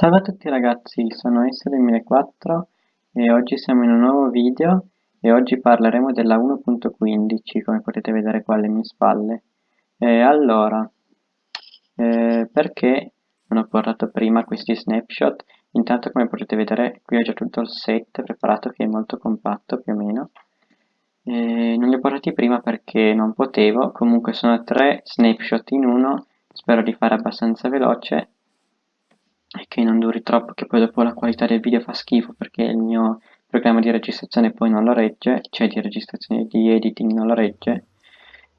Salve a tutti ragazzi, sono S2004 e oggi siamo in un nuovo video e oggi parleremo della 1.15 come potete vedere qua alle mie spalle. E allora, eh, perché non ho portato prima questi snapshot? Intanto come potete vedere qui ho già tutto il set preparato che è molto compatto più o meno. E non li ho portati prima perché non potevo, comunque sono tre snapshot in uno, spero di fare abbastanza veloce e che non duri troppo che poi dopo la qualità del video fa schifo perché il mio programma di registrazione poi non lo regge cioè di registrazione di editing non lo regge.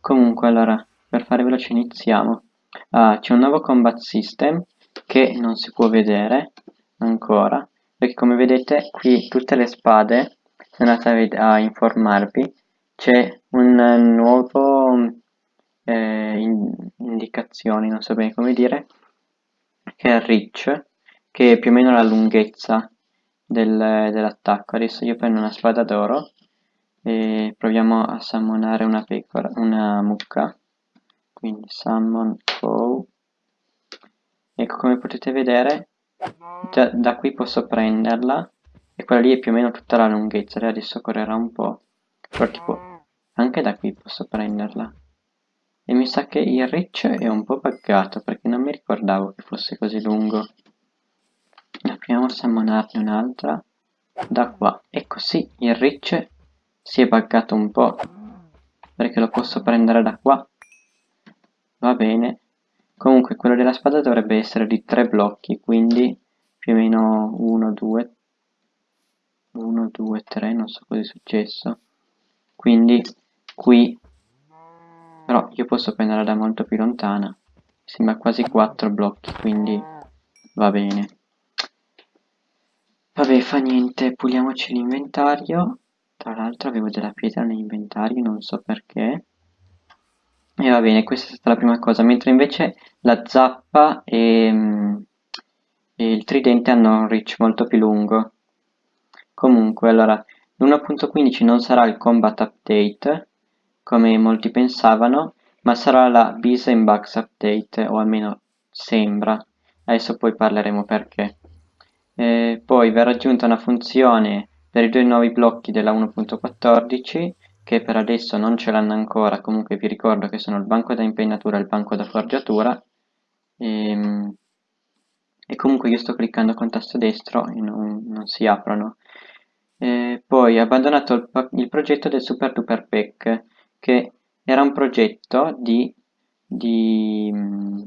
Comunque allora per fare veloce iniziamo. Ah, c'è un nuovo combat system che non si può vedere ancora perché come vedete qui tutte le spade se andate a, a informarvi. C'è un nuovo eh, in, indicazioni non so bene come dire che è reach, che è più o meno la lunghezza del, dell'attacco. Adesso io prendo una spada d'oro e proviamo a summonare una pecora, una mucca. Quindi summon foe. Ecco come potete vedere, già da qui posso prenderla e quella lì è più o meno tutta la lunghezza. Adesso correrà un po', però tipo anche da qui posso prenderla e mi sa che il reach è un po' buggato perché non mi ricordavo che fosse così lungo. Proviamo a summonarne un'altra. Da qua. E così il reach si è buggato un po' perché lo posso prendere da qua? Va bene. Comunque quello della spada dovrebbe essere di tre blocchi quindi più o meno 1 2 1 2 3 non so cosa è successo. Quindi qui però io posso prenderla da molto più lontana. Sembra quasi 4 blocchi quindi va bene. Vabbè fa niente puliamoci l'inventario. Tra l'altro avevo della pietra nell'inventario non so perché. E va bene questa è stata la prima cosa. Mentre invece la zappa e, e il tridente hanno un reach molto più lungo. Comunque allora l'1.15 non sarà il combat update come molti pensavano, ma sarà la Bis and Bugs Update, o almeno sembra. Adesso poi parleremo perché. E poi verrà aggiunta una funzione per i due nuovi blocchi della 1.14 che per adesso non ce l'hanno ancora, comunque vi ricordo che sono il banco da impennatura e il banco da forgiatura e, ehm, e comunque io sto cliccando con tasto destro e non, non si aprono. E poi abbandonato il, il progetto del Super Duper Pack che era un progetto di, di mm,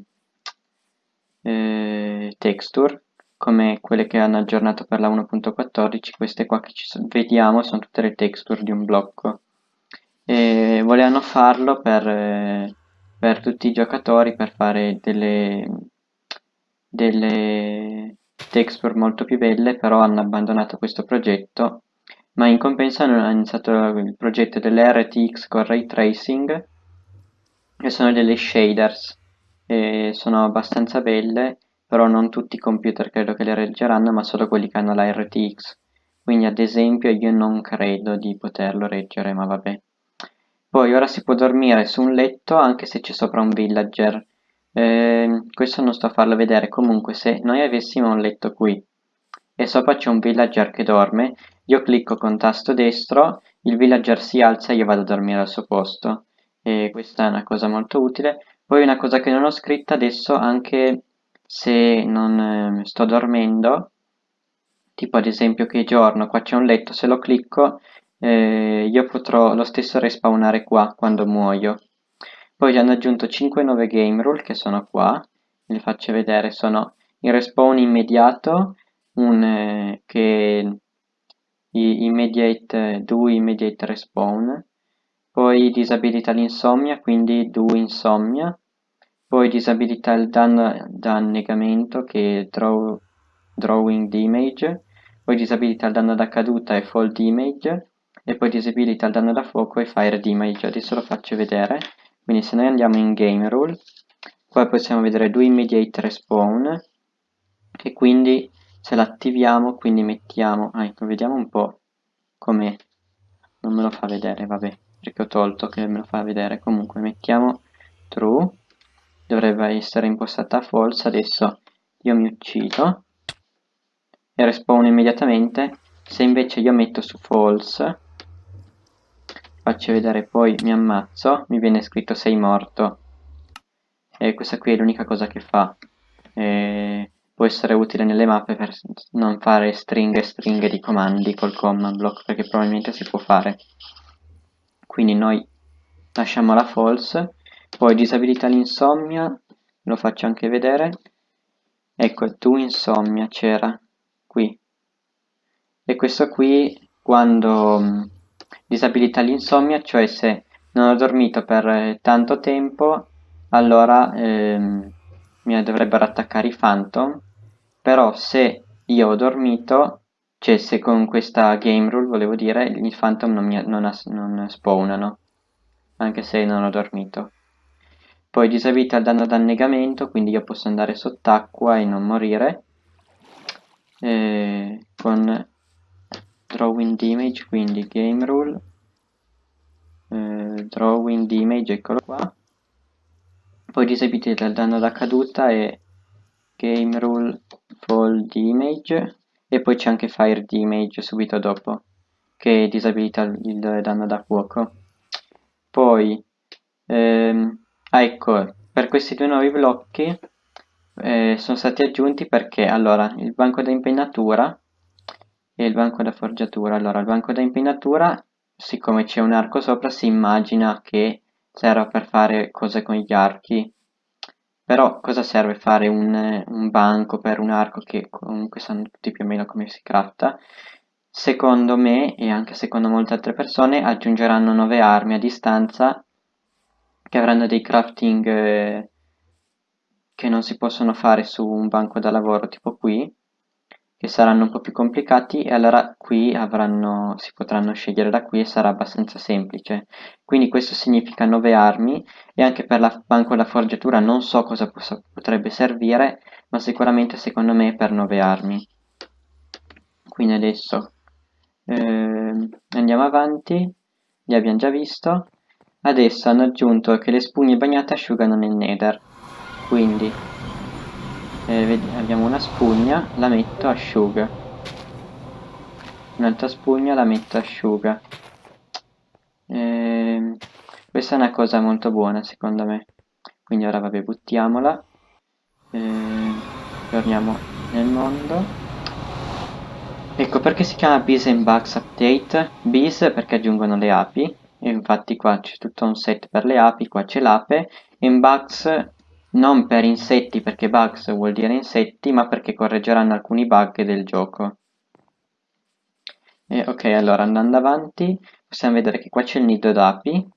eh, texture come quelle che hanno aggiornato per la 1.14 queste qua che vediamo sono tutte le texture di un blocco. E volevano farlo per, eh, per tutti i giocatori per fare delle, delle texture molto più belle però hanno abbandonato questo progetto ma in compenso hanno iniziato il progetto delle RTX con Ray Tracing che sono delle shaders. E sono abbastanza belle però non tutti i computer credo che le reggeranno ma solo quelli che hanno la RTX quindi ad esempio io non credo di poterlo reggere ma vabbè. Poi ora si può dormire su un letto anche se c'è sopra un villager. Eh, questo non sto a farlo vedere. Comunque se noi avessimo un letto qui e sopra c'è un villager che dorme io clicco con tasto destro, il villager si alza e io vado a dormire al suo posto. E questa è una cosa molto utile. Poi una cosa che non ho scritta adesso, anche se non eh, sto dormendo, tipo ad esempio che giorno, qua c'è un letto, se lo clicco eh, io potrò lo stesso respawnare qua quando muoio. Poi hanno aggiunto 5 nuove game rule che sono qua, vi faccio vedere, sono il respawn immediato, un, eh, che immediate, do immediate respawn, poi disabilita l'insomnia, quindi do insomnia, poi disabilita il danno da annegamento che è draw, drawing damage, poi disabilita il danno da caduta e fall damage, e poi disabilita il danno da fuoco e fire damage. Adesso lo faccio vedere, quindi se noi andiamo in game rule, qua possiamo vedere do immediate respawn, che quindi se l'attiviamo quindi mettiamo ah, ecco vediamo un po' come non me lo fa vedere vabbè perché ho tolto che me lo fa vedere. Comunque mettiamo true dovrebbe essere impostata false adesso io mi uccido e respawn immediatamente. Se invece io metto su false faccio vedere poi mi ammazzo mi viene scritto sei morto. E questa qui è l'unica cosa che fa. E può essere utile nelle mappe per non fare stringhe e stringhe di comandi col command block perché probabilmente si può fare. Quindi noi lasciamo la false poi disabilita l'insomnia lo faccio anche vedere. Ecco tu insomnia c'era qui. E questo qui quando mm, disabilita l'insomnia cioè se non ho dormito per tanto tempo allora ehm, mi dovrebbero attaccare i phantom però se io ho dormito cioè se con questa game rule volevo dire i phantom non, mi, non, non spawnano anche se non ho dormito. Poi disabilita il danno d'annegamento quindi io posso andare sott'acqua e non morire e con drawing image quindi game rule eh, drawing image eccolo qua poi disabilita il danno da caduta e game rule fall image e poi c'è anche fire image subito dopo che disabilita il danno da fuoco. Poi ehm, ah, ecco per questi due nuovi blocchi eh, sono stati aggiunti perché allora il banco da impennatura e il banco da forgiatura. Allora il banco da impennatura siccome c'è un arco sopra si immagina che serve per fare cose con gli archi. Però cosa serve fare un, un banco per un arco che comunque sanno tutti più o meno come si crafta secondo me e anche secondo molte altre persone aggiungeranno nuove armi a distanza che avranno dei crafting eh, che non si possono fare su un banco da lavoro tipo qui che saranno un po' più complicati e allora qui avranno, si potranno scegliere da qui e sarà abbastanza semplice. Quindi questo significa 9 armi e anche per la banco della forgiatura non so cosa possa, potrebbe servire, ma sicuramente secondo me per 9 armi. Quindi adesso eh, andiamo avanti, li abbiamo già visto. Adesso hanno aggiunto che le spugne bagnate asciugano nel nether, quindi eh, abbiamo una spugna, la metto asciuga. Un'altra spugna la metto asciuga. Eh, questa è una cosa molto buona secondo me. Quindi ora vabbè buttiamola. Eh, torniamo nel mondo. Ecco perché si chiama Bees and Bugs Update. Bees perché aggiungono le api. E infatti qua c'è tutto un set per le api, qua c'è l'ape. E in Bugs non per insetti perché bugs vuol dire insetti, ma perché correggeranno alcuni bug del gioco. E, ok, allora andando avanti possiamo vedere che qua c'è il nido d'api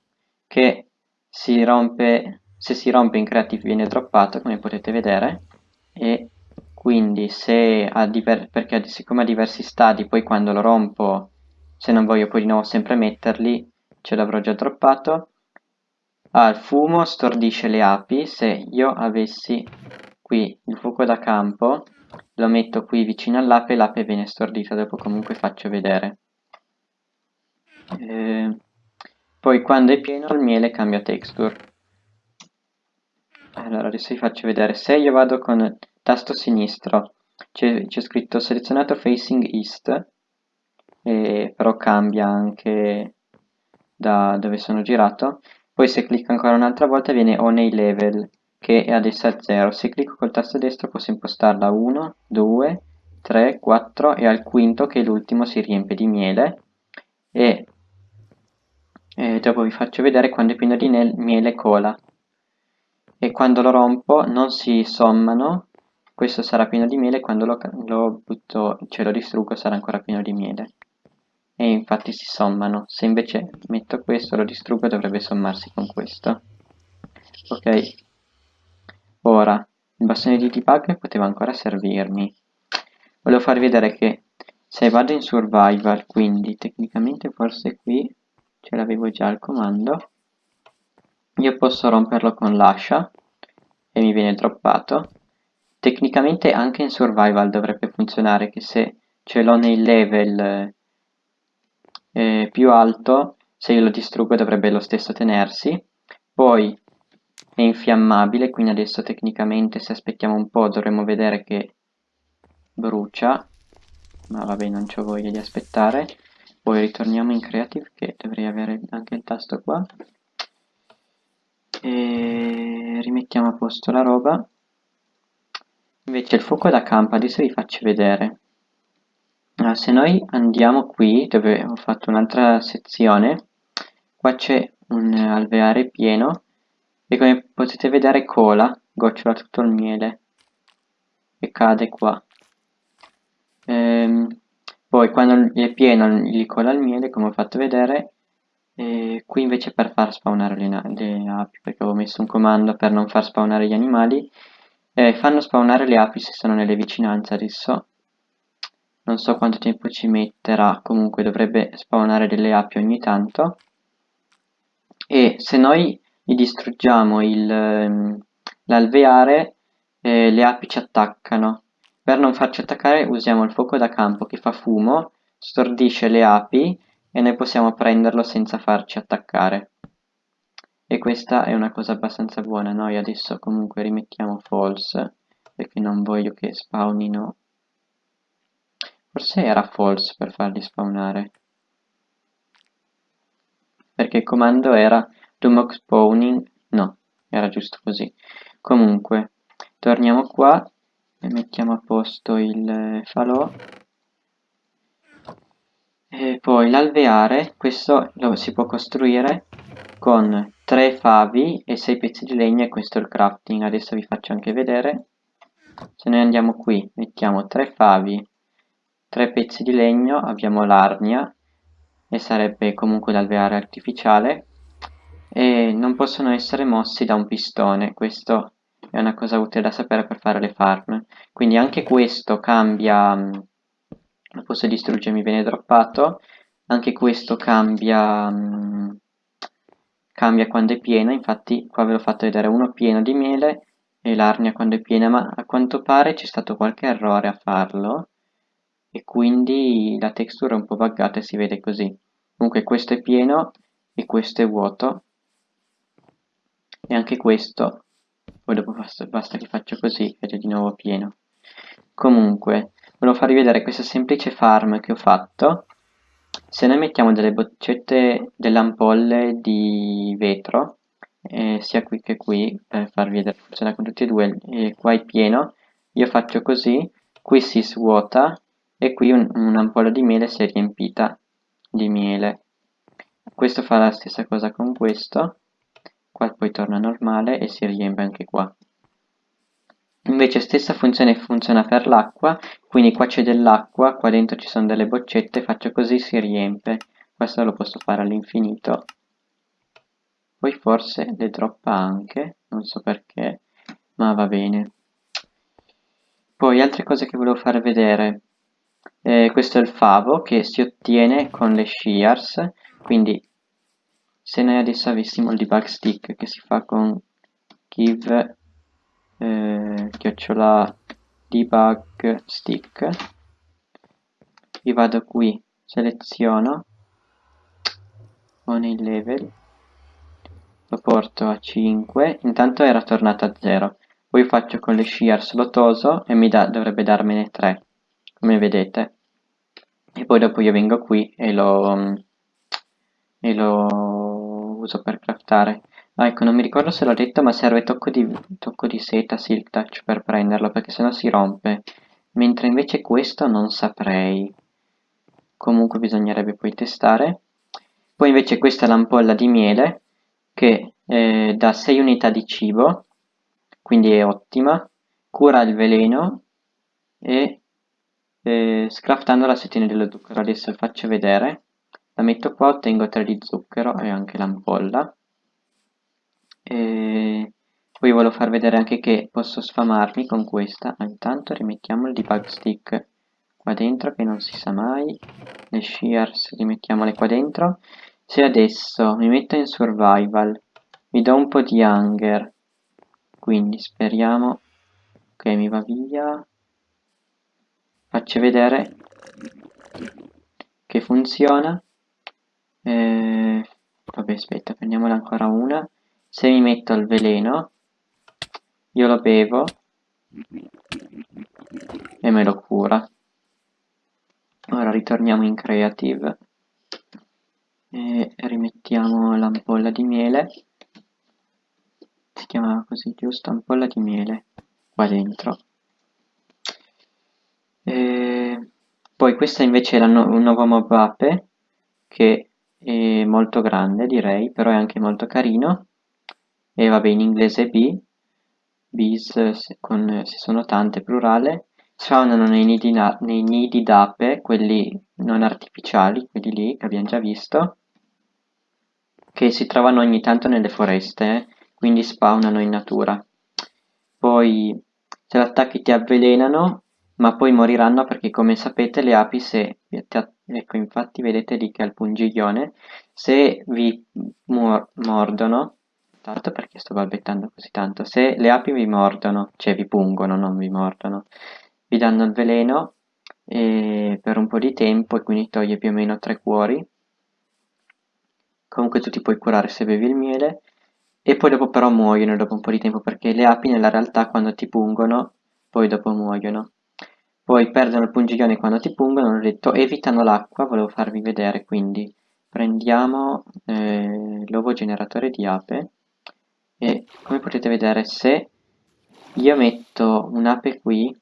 che si rompe, se si rompe in creative viene droppato come potete vedere e quindi se ha perché siccome ha diversi stadi poi quando lo rompo se non voglio poi di nuovo sempre metterli ce l'avrò già droppato Il fumo stordisce le api. Se io avessi qui il fuoco da campo, lo metto qui vicino all'ape e l'ape viene stordita. Dopo comunque faccio vedere. Eh, poi quando è pieno il miele cambia texture. Allora adesso vi faccio vedere. Se io vado con tasto sinistro, c'è scritto selezionato facing east, eh, però cambia anche da dove sono girato poi se clicco ancora un'altra volta viene on a level che è adesso a 0 se clicco col tasto destro posso impostarla 1 2 3 4 e al quinto che è l'ultimo si riempie di miele. E, e dopo vi faccio vedere quando è pieno di miele cola. E quando lo rompo non si sommano questo sarà pieno di miele quando lo, lo butto, cioè lo distruggo sarà ancora pieno di miele e infatti si sommano. Se invece metto questo, lo distruggo, dovrebbe sommarsi con questo. Ok, ora il bastone di debug poteva ancora servirmi. Volevo farvi vedere che se vado in survival, quindi tecnicamente forse qui ce l'avevo già il comando, io posso romperlo con l'ascia e mi viene droppato. Tecnicamente anche in survival dovrebbe funzionare che se ce l'ho nei level eh, più alto, se io lo distruggo dovrebbe lo stesso tenersi, poi è infiammabile, quindi adesso tecnicamente se aspettiamo un po' dovremmo vedere che brucia, ma vabbè non ho voglia di aspettare. Poi ritorniamo in creative che dovrei avere anche il tasto qua. E rimettiamo a posto la roba. Invece il fuoco da campo adesso vi faccio vedere se noi andiamo qui dove ho fatto un'altra sezione qua c'è un alveare pieno e come potete vedere cola gocciola tutto il miele e cade qua. Ehm, poi quando è pieno gli cola il miele come ho fatto vedere e qui invece per far spawnare le, le, api perché avevo messo un comando per non far spawnare gli animali eh, fanno spawnare le api se sono nelle vicinanze adesso non so quanto tempo ci metterà comunque dovrebbe spawnare delle api ogni tanto. E se noi gli distruggiamo ehm, l'alveare eh, le api ci attaccano. Per non farci attaccare usiamo il fuoco da campo che fa fumo stordisce le api e noi possiamo prenderlo senza farci attaccare. E questa è una cosa abbastanza buona. Noi adesso comunque rimettiamo false perché non voglio che spawnino Forse era false per farli spawnare. Perché il comando era do spawning, no, era giusto così. Comunque, torniamo qua e mettiamo a posto il falò. E poi l'alveare, questo lo si può costruire con 3 favi e 6 pezzi di legno e questo è il crafting. Adesso vi faccio anche vedere. Se noi andiamo qui, mettiamo 3 favi tre pezzi di legno abbiamo l'arnia e sarebbe comunque l'alveare artificiale e non possono essere mossi da un pistone. Questo è una cosa utile da sapere per fare le farm. Quindi anche questo cambia posso distruggere mi viene droppato. Anche questo cambia cambia quando è pieno infatti qua ve l'ho fatto vedere uno pieno di miele e l'arnia quando è piena ma a quanto pare c'è stato qualche errore a farlo e quindi la texture è un po' buggata e si vede così. Comunque questo è pieno e questo è vuoto. E anche questo. Poi dopo basta, basta che faccio così ed è di nuovo pieno. Comunque volevo farvi vedere questa semplice farm che ho fatto. Se noi mettiamo delle boccette delle ampolle di vetro eh, sia qui che qui per farvi vedere funziona con tutti e due e qua è pieno io faccio così qui si svuota e qui un'ampolla di miele si è riempita di miele. Questo fa la stessa cosa con questo. Qua poi torna normale e si riempie anche qua. Invece stessa funzione funziona per l'acqua quindi qua c'è dell'acqua qua dentro ci sono delle boccette faccio così si riempie. Questo lo posso fare all'infinito. Poi forse le droppa anche non so perché ma va bene. Poi altre cose che volevo far vedere eh, questo è il favo che si ottiene con le shears quindi se noi adesso avessimo il debug stick che si fa con give eh, chiocciola debug stick io vado qui seleziono con il level lo porto a 5 intanto era tornato a 0 poi faccio con le shears lo toso e mi da, dovrebbe darmene 3 come vedete e poi dopo io vengo qui e lo, e lo uso per craftare. Ah, ecco non mi ricordo se l'ho detto ma serve tocco di, tocco di seta silk touch per prenderlo perché sennò si rompe. Mentre invece questo non saprei. Comunque bisognerebbe poi testare. Poi invece questa è l'ampolla di miele che eh, dà 6 unità di cibo quindi è ottima. Cura il veleno e eh, scraftando la settina dello zucchero adesso faccio vedere. La metto qua ottengo 3 di zucchero e anche l'ampolla. E poi volevo far vedere anche che posso sfamarmi con questa. Intanto rimettiamo il debug stick qua dentro che non si sa mai. Le shears rimettiamole qua dentro. Se adesso mi metto in survival mi do un po' di hunger. Quindi speriamo che mi va via faccio vedere che funziona. Eh, vabbè aspetta prendiamola ancora una. Se mi metto il veleno io lo bevo e me lo cura. Ora ritorniamo in creative. E rimettiamo l'ampolla di miele. Si chiamava così giusto? Ampolla di miele qua dentro e poi questa invece è no un nuovo mob ape che è molto grande direi però è anche molto carino e vabbè in inglese B bees con, se sono tante plurale spawnano nei nidi, nei nidi d'ape quelli non artificiali quelli lì che abbiamo già visto che si trovano ogni tanto nelle foreste eh? quindi spawnano in natura poi se l'attacchi ti avvelenano ma poi moriranno perché come sapete le api se ecco infatti vedete lì che ha il pungiglione se vi mordono tanto perché sto balbettando così tanto se le api vi mordono cioè vi pungono non vi mordono vi danno il veleno per un po' di tempo e quindi toglie più o meno tre cuori. Comunque tu ti puoi curare se bevi il miele e poi dopo però muoiono dopo un po' di tempo perché le api nella realtà quando ti pungono poi dopo muoiono poi perdono il pungiglione quando ti pungono ho detto evitano l'acqua volevo farvi vedere quindi prendiamo eh, l'ovo generatore di ape e come potete vedere se io metto un'ape qui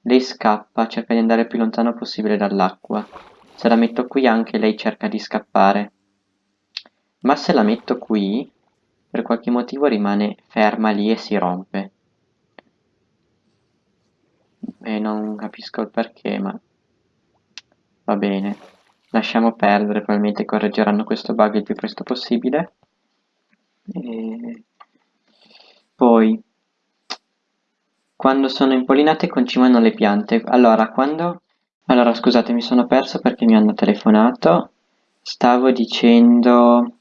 lei scappa cerca di andare il più lontano possibile dall'acqua. Se la metto qui anche lei cerca di scappare. Ma se la metto qui per qualche motivo rimane ferma lì e si rompe e non capisco il perché ma va bene. Lasciamo perdere probabilmente correggeranno questo bug il più presto possibile. E poi quando sono impollinate concimano le piante. Allora quando allora scusate mi sono perso perché mi hanno telefonato. Stavo dicendo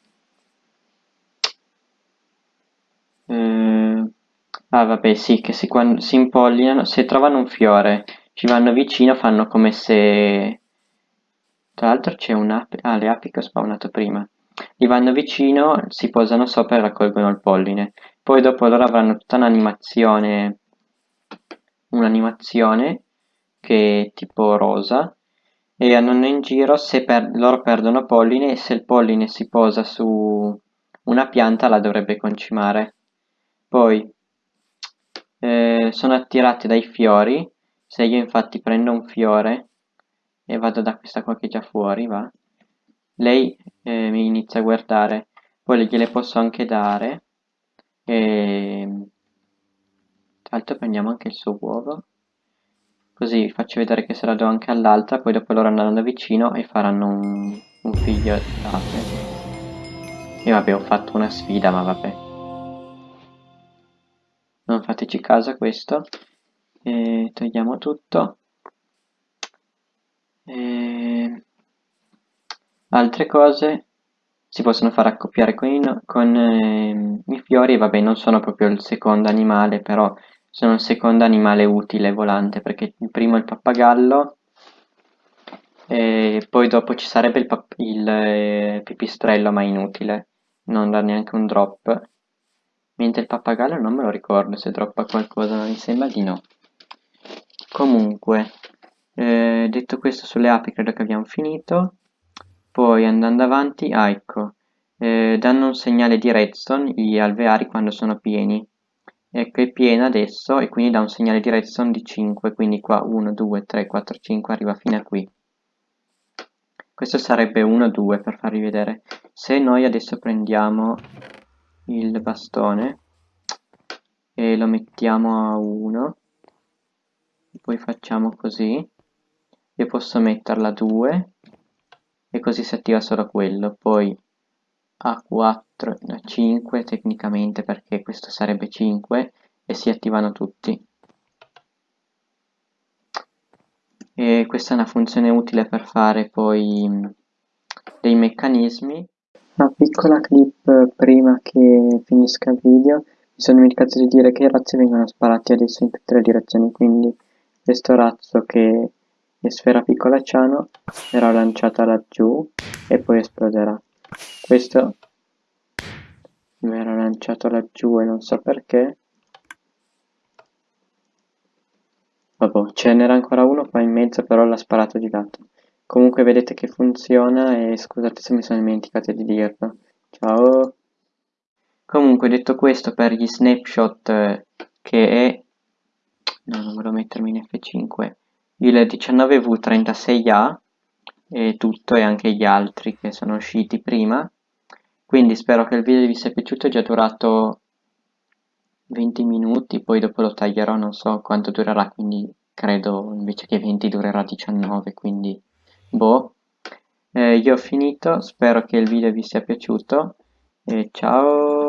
Eh, ah vabbè sì, che si, quando, si impollinano, se trovano un fiore, ci vanno vicino, fanno come se... Tra l'altro c'è un'ape... Ah, le api che ho spawnato prima. Gli vanno vicino, si posano sopra e raccolgono il polline. Poi dopo loro avranno tutta un'animazione... Un'animazione che è tipo rosa e andando in giro se per loro perdono polline e se il polline si posa su una pianta la dovrebbe concimare. Poi eh, sono attirate dai fiori, se io infatti prendo un fiore e vado da questa qua che è già fuori, va, lei eh, mi inizia a guardare, poi gliele posso anche dare, e tra l'altro prendiamo anche il suo uovo, così faccio vedere che se la do anche all'altra, poi dopo loro andranno vicino e faranno un, un figlio d'ape. E vabbè, ho fatto una sfida, ma vabbè non fateci caso a questo. E togliamo tutto. E altre cose si possono far accoppiare con, i, con eh, i fiori. Vabbè non sono proprio il secondo animale però sono il secondo animale utile volante perché il primo è il pappagallo. E poi dopo ci sarebbe il, il eh, pipistrello ma inutile. Non dà neanche un drop Mentre il pappagallo non me lo ricordo se droppa qualcosa, mi sembra di no. Comunque, eh, detto questo sulle api credo che abbiamo finito. Poi andando avanti, ah ecco, eh, danno un segnale di redstone gli alveari quando sono pieni. Ecco, è piena adesso e quindi dà un segnale di redstone di 5, quindi qua 1, 2, 3, 4, 5 arriva fino a qui. Questo sarebbe 1, 2 per farvi vedere. Se noi adesso prendiamo il bastone e lo mettiamo a 1 poi facciamo così io posso metterla a 2 e così si attiva solo quello poi a 4 a 5 tecnicamente perché questo sarebbe 5 e si attivano tutti. E questa è una funzione utile per fare poi dei meccanismi una piccola clip prima che finisca il video, mi sono dimenticato di dire che i razzi vengono sparati adesso in tutte le direzioni, quindi questo razzo che è sfera piccola ciano verrà lanciata laggiù e poi esploderà. Questo verrà lanciato laggiù e non so perché. Vabbè, ce n'era ancora uno qua in mezzo, però l'ha sparato di lato. Comunque vedete che funziona e scusate se mi sono dimenticato di dirlo. Ciao! Comunque detto questo per gli snapshot eh, che è... No, non volevo mettermi in F5. Il 19V36A e tutto e anche gli altri che sono usciti prima. Quindi spero che il video vi sia piaciuto, è già durato 20 minuti, poi dopo lo taglierò, non so quanto durerà, quindi credo invece che 20 durerà 19, quindi boh. Eh, io ho finito, spero che il video vi sia piaciuto e ciao!